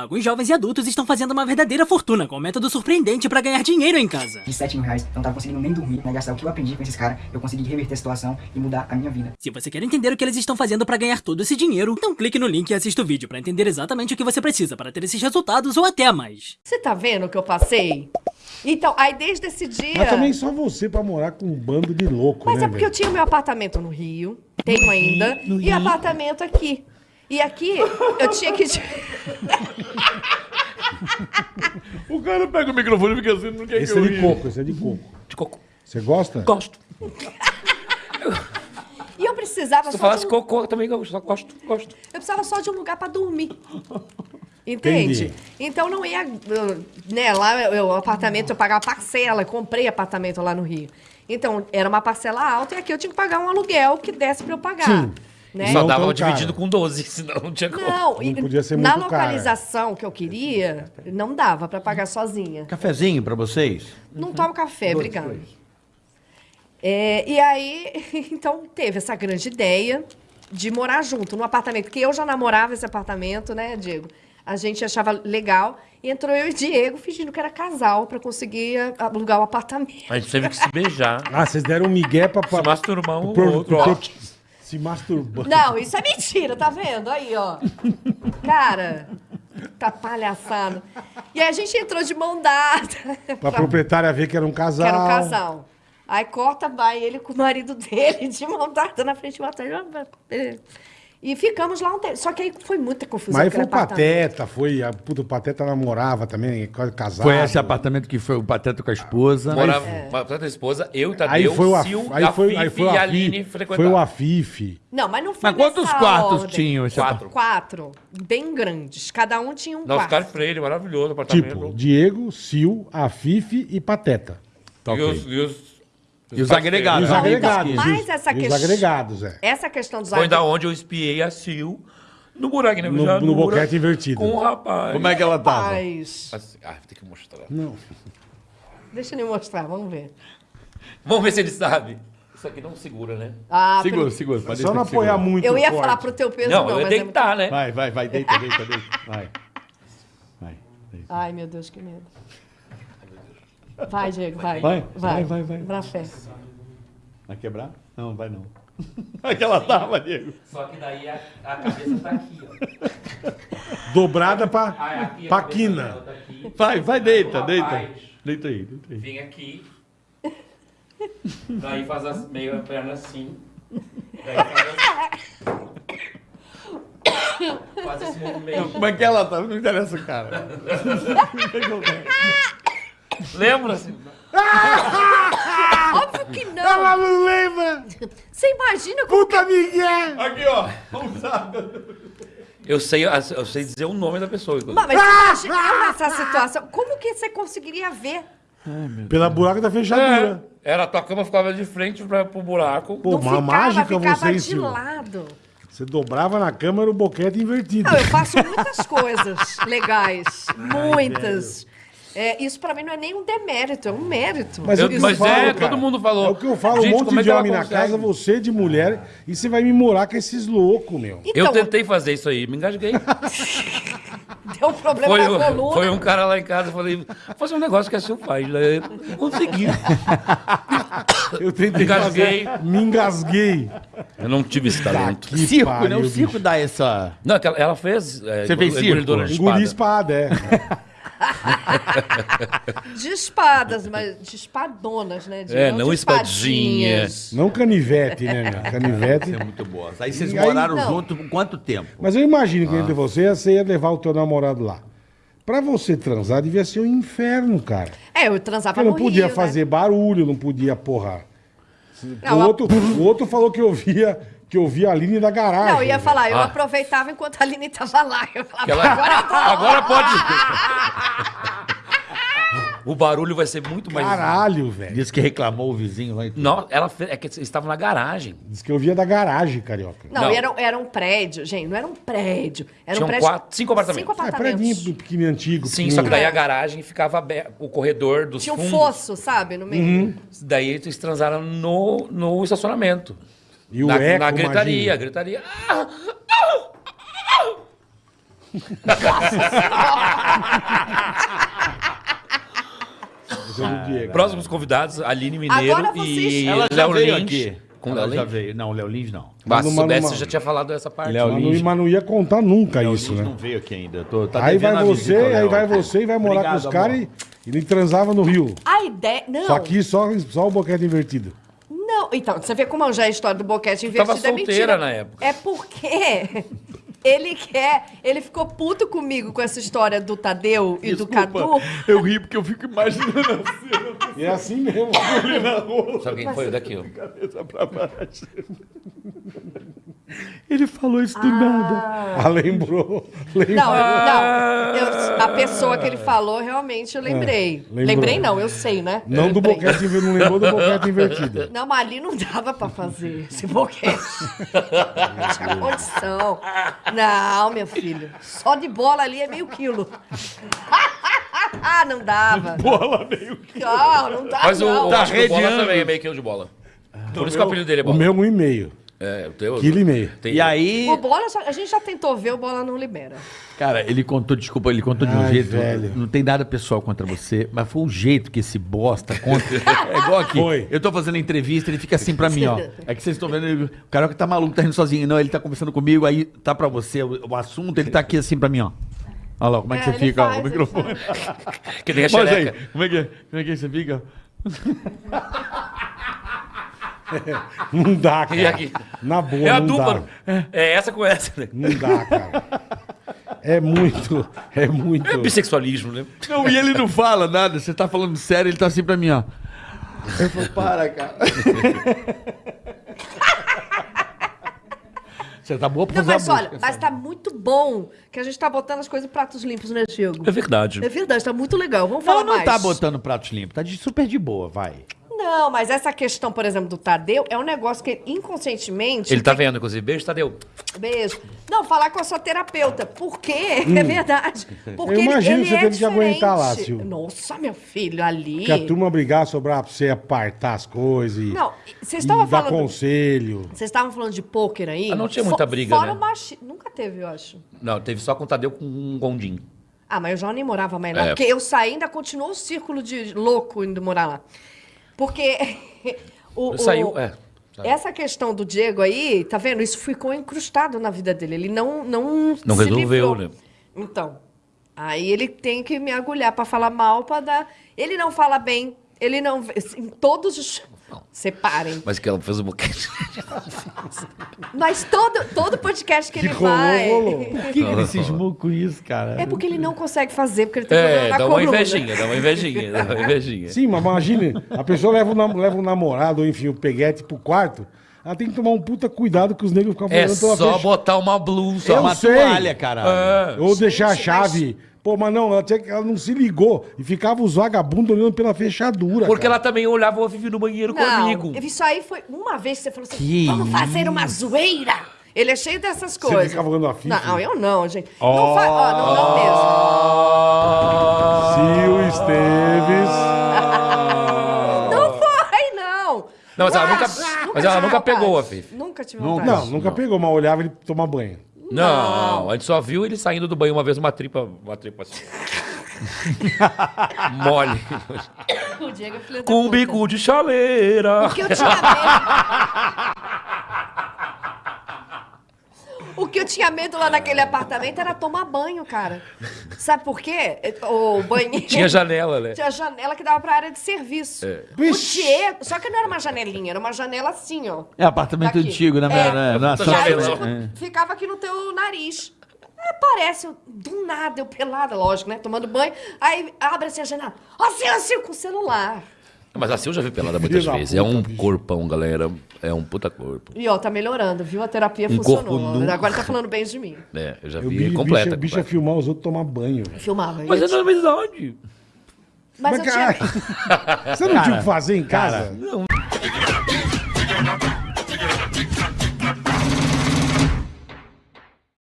Alguns jovens e adultos estão fazendo uma verdadeira fortuna com um método surpreendente pra ganhar dinheiro em casa. De 7 mil reais, eu não tava conseguindo nem dormir, né? Gastar o que eu aprendi com esses caras, eu consegui reverter a situação e mudar a minha vida. Se você quer entender o que eles estão fazendo pra ganhar todo esse dinheiro, então clique no link e assista o vídeo pra entender exatamente o que você precisa para ter esses resultados ou até mais. Você tá vendo o que eu passei? Então, aí desde esse dia. Mas também só você pra morar com um bando de louco, Mas né, é porque eu velho? tinha meu apartamento no Rio, tenho ainda, e apartamento aqui. E aqui eu tinha que. O cara pega o microfone e fica assim, não quer Esse que é eu de ria. coco, esse é de coco. De coco. Você gosta? Gosto. E eu precisava Se tu só. De falasse um... cocô, eu também gosto. Gosto, gosto. Eu precisava só de um lugar pra dormir. Entende? Entendi. Então não ia. eu- Né, lá eu, o apartamento eu pagava parcela, comprei apartamento lá no Rio. Então era uma parcela alta e aqui eu tinha que pagar um aluguel que desse pra eu pagar. Sim. Né? Só Não dava dividido com 12, senão não tinha como. Não, e Não podia ser na localização que eu queria, não dava pra pagar sozinha. Cafezinho pra vocês? Não tomo café, obrigada. É, e aí, então, teve essa grande ideia de morar junto no apartamento, porque eu já namorava esse apartamento, né, Diego? A gente achava legal. E entrou eu e Diego fingindo que era casal pra conseguir alugar o apartamento. A gente teve que se beijar. Ah, vocês deram um migué pra... Se masturbar um pro- ou outro. pro- ó. Se masturbando. Não, isso é mentira, tá vendo? Aí, ó. Cara, tá palhaçada. E aí a gente entrou de mão dada. Pra proprietária ver que era um casal. Que era um casal. Aí corta, vai ele com o marido dele de mão dada na frente do apartamento. E ficamos lá um tempo. Só que aí foi muita confusão. Mas aí foi o. Pateta, foi... A, puta, o Pateta namorava também, quase casado. Foi esse apartamento que foi o Pateta com a esposa. Morava É. uma a esposa, eu, Aí Tadeu, foi o Sil, aí foi, aí foi o e a Aline Foi o Afife. Não, mas não foi Mas quantos nessa quartos ordem. tinham esse Quatro. Quatro. Bem grandes. Cada um tinha um Não, quarto. Oscar Freire, maravilhoso apartamento. Tipo, Diego, Sil, Afife e Pateta. Tá e, ok. os, e os, E os agregados. E os né? agregados. então, essa e os questão- agregados, é. Essa questão dos Foi da agregados- onde eu espiei a Sil no buraco na No- Vijanura, no boquete invertido. Com o rapaz. Como é que ela tava? Rapaz, Assim, Ah, tem que mostrar. Não. Deixa ele mostrar, vamos ver. Vamos ver se ele sabe. Isso aqui não segura, né? Ah, Segura, pelo- segura. Só não que segura. apoiar muito Eu ia forte. falar pro teu peso, Não, não, eu ia mas é deitar, né? Vai, vai, vai, deita, deita, deita. Vai. Vai. deita. Ai, meu Deus, que medo. Vai, Diego, vai. Vai, vai, vai, vai. Pra fé. Vai quebrar? Não, vai não. Vai que ela tava, Diego. Só que daí a, a cabeça tá aqui, ó. Dobrada pra, Ah, aqui a pra quina. tá aqui. Vai, vai, deita, Rapaz. deita. Deita aí, deita aí. Vem aqui. Daí faz as, meio a perna assim. Daí faz assim. Faz esse movimento. Como é que ela tá? Não interessa o cara. Lembra-se? Óbvio que não. Ela não lembra! Você imagina como... Puta Miguel! Aqui, ó. Eu sei, eu sei dizer o nome da pessoa. Mas você imagina nessa situação. Como que você conseguiria ver? Pela buraco da fechadura. É, era a tua cama ficava de frente pra, pro buraco. Pô, não uma ficava, mágica ficava você, de Silvio? lado. Você dobrava na cama, era o boquete invertido. Não, eu faço muitas coisas legais. Muitas. É, isso pra mim não é nem um demérito, é um mérito. Mas, Eu- é eu mas falo, é, cara. todo mundo falou. É o que eu falo, Gente, um monte é de homem na casa, você de mulher, e você vai me morar com esses loucos, meu. Então, eu tentei fazer isso aí, me engasguei. Deu um problema Foi, na um- coluna. foi um cara lá em casa, eu falei, vou fazer um negócio que a Sil faz. Daí eu não consegui. Eu tentei Engasguei. fazer, me engasguei. Eu não tive esse talento. Que Circo, né? pariu, O circo bicho. dá essa. Não, aquela- ela fez. É, Você fez circo? engolidora de Engoli espada. espada, é. De espadas, mas de espadonas, né? De, É, não de espadinhas. Não canivete, né, meu? Canivete. É muito boa. Aí vocês E aí- moraram Não. junto por quanto tempo? Mas eu imagino que entre você, você ia levar o teu namorado lá. Pra você transar, devia ser um inferno, cara. É, eu transava Porque não no podia Rio, fazer barulho, não podia, porra. Não, o, a- outro, o outro falou que eu via, que eu via a Aline da Né? garagem. Não, eu ia falar, eu Ah. aproveitava enquanto a Aline tava lá. Eu falava, Aquela- agora. Agora pode. O barulho vai ser muito mais. Caralho, velho. Disse que reclamou o vizinho lá. e tudo. Não, ela fez, é que eles estavam na garagem. Diz que eu via da garagem, carioca. Não, Não. Era, era um prédio, gente, não era um prédio. Era Tinham um prédio. quatro- cinco apartamentos. Cinco É, apartamentos. prédio pequenininho, antigo. Sim, só que daí a garagem ficava aberta, o corredor dos Tinha um fundos. fosso, sabe, no meio. Uhum. Daí eles transaram no, no estacionamento. E o na, eco, na gritaria, imagina. gritaria. Ah, é do Diego. Próximos convidados, Aline Mineiro Agora vocês- e Ela já Léo veio Lins. aqui. Com Ela Léo já Lins? veio. Não, o Léo Lins não. Mas se Mano, soubesse, mano, eu já tinha falado essa parte. Léo Mas não, Lins. mas não ia contar nunca Léo isso, Lins né? não veio aqui ainda. Tô, tá Aí devendo vai a você, visita, aí Léo. vai você e vai morar Obrigado, com os caras amor. e ele transava no Rio. A ideia. Não. Só que só, só o boquete invertido. Não, então, você vê como já é a história do boquete tava invertido é mentira. solteira na época. É porque ele quer, ele ficou puto comigo com essa história do Tadeu e do Cadu. Eu ri porque eu fico imaginando E é assim mesmo. Sabe quem foi o daqui? ó? cabeça pra baixo. Ele falou isso do nada. Ah, lembrou. lembrou. Não, não. eu- a pessoa que ele falou, realmente, eu lembrei. lembrou. Lembrei não, eu sei, né? Não do boquete invertido, não lembrou do boquete invertido. Não, mas ali não dava pra fazer esse boquete. Não tinha condição. Não, meu filho. Só de bola ali é meio quilo. não dava. Bola meio Não, não dá, Mas o, não. o Tá o bola redeando. também é meio quilo de bola. Por isso que o apelido dele é O bola. meu um e meio. É, o teu. Quilo e meio. Tem- E aí, O bola, já- a gente já tentou ver, o bola não libera. cara, ele contou, desculpa, ele contou de um Ai, jeito. velho. Não tem nada pessoal contra você, mas foi o jeito que esse bosta conta. É igual aqui. Foi. Eu tô fazendo entrevista, ele fica assim pra mim, ó. É que vocês estão vendo, ele- o cara que tá maluco, tá rindo sozinho. Não, ele tá conversando comigo, aí tá pra você o, o assunto, ele tá aqui assim pra mim, ó. Olha lá, como é que É, você fica, ó, faz, o ele microfone. Que nem a Mostra aí, xereca. como é que, como é que você fica? Não dá, E cara. aqui? Na boa, É a não dupla. dá. É essa com essa, né? Não dá, cara. É muito, é muito. É bissexualismo, né? Não, e ele não fala nada, você tá falando sério, ele tá assim pra mim, ó. Eu falo, para, cara. Você tá boa pra Não, fazer mas a olha, música, mas sabe? tá muito bom que a gente tá botando as coisas em pratos limpos, né, Diego? É verdade. É verdade, tá muito legal. Vamos falar Ela não mais. tá botando pratos limpos, tá de super de boa, vai. Não, mas essa questão, por exemplo, do Tadeu, é um negócio que inconscientemente... Ele tá vendo, inclusive. Beijo, Tadeu. Beijo. Não, falar com a sua terapeuta. Por quê? É verdade. Porque Eu imagino ele, que você ele é teve que aguentar lá. Silvio. Nossa, meu filho, ali... Que a turma brigar sobre pra você apartar as coisas e, Não, vocês estavam dar falando... conselho. Vocês estavam falando de pôquer aí? Ah, não tinha muita briga, Fora né? o machi... Nunca teve, eu acho. Não, teve só com o Tadeu com um gondim. Ah, mas eu já nem morava mais lá. É. Porque eu saí, ainda continuou o círculo de louco indo morar lá. Porque o, o- Saiu, é. essa questão do Diego aí, tá vendo? Isso ficou incrustado na vida dele. Ele não não Não se resolveu, livrou. né? Então, aí ele tem que me agulhar pra falar mal, pra dar... Ele não fala bem, ele não... Em todos os... Separem. Mas que ela fez um boquete. Mas todo, todo podcast que Que ele rolou, vai... rolou. Por que, que ele cismou com isso, cara? É porque ele não consegue fazer, porque ele tem problema É, na dá uma coluna. invejinha, dá uma invejinha, dá uma invejinha. Sim, mas imagine, a pessoa leva o, nam- leva o namorado, ou enfim, o peguete pro quarto, ela tem que tomar um puta cuidado que os negros ficam É falando pela só fecha- botar uma blusa. Eu uma sei. toalha, caralho. É. Ou deixar a chave. Pô, mas não, ela, tinha ela não se ligou e ficava os vagabundos olhando pela fechadura. Porque cara. ela também olhava o Vivi no banheiro Não, comigo. isso aí foi uma vez que você falou assim, Que vamos fazer uma zoeira. Ele é cheio dessas coisas. ficava olhando a Fifi? Não, eu não, gente. Não faz, ó, não, não mesmo. Sil Esteves. Não foi, não. Não, mas ela nunca, mas ela nunca pegou a Fifi. Nunca tive Nunca. vontade. Não, nunca pegou, mas olhava ele tomar banho. Não, a gente só viu ele saindo do banho uma vez, uma tripa, uma tripa assim. Mole. O Diego é filho da Com um puta. bico de chaleira. O que eu tinha medo... O que eu tinha medo lá naquele apartamento era tomar banho, cara. Sabe por quê? O banheiro... Tinha janela, né? Tinha janela que dava pra área de serviço. O Vixe. Diego... Só que não era uma janelinha, era uma janela assim, ó. É apartamento Daqui. antigo, né? É. né? Na Puta E aí, tipo, É. ficava aqui no teu nariz. Aí aparece, eu, do nada, eu pelada, lógico, né? Tomando banho. Aí abre assim a janela. Assim, assim, com o celular. Mas assim eu já vi pelada muitas Filho da vezes. É um puta, bicho. corpão, galera. É um puta corpo. E ó, tá melhorando, viu? A terapia Um funcionou. Agora tá falando bem de mim. É, eu já Eu vi vi completa. bicha, bicha completa. filmar os outros tomar banho. Filmava. Mas eu é na verdade. Mas, Mas, eu cara, tinha... Você não tinha o que fazer em casa? Não,